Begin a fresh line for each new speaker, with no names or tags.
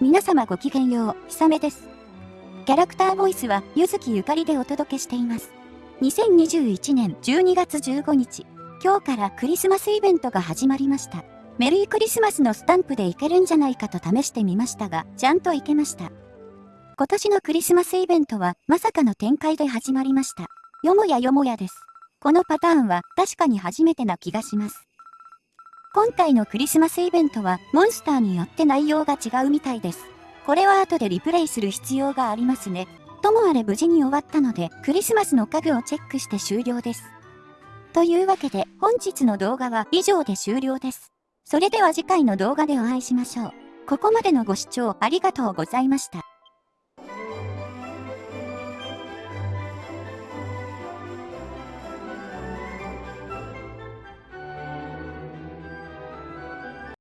皆様ごきげんよう、ひさめです。キャラクターボイスは、ゆずきゆかりでお届けしています。2021年12月15日、今日からクリスマスイベントが始まりました。メリークリスマスのスタンプでいけるんじゃないかと試してみましたが、ちゃんといけました。今年のクリスマスイベントは、まさかの展開で始まりました。よもやよもやです。このパターンは確かに初めてな気がします。今回のクリスマスイベントはモンスターによって内容が違うみたいです。これは後でリプレイする必要がありますね。ともあれ無事に終わったのでクリスマスの家具をチェックして終了です。というわけで本日の動画は以上で終了です。それでは次回の動画でお会いしましょう。ここまでのご視聴ありがとうございました。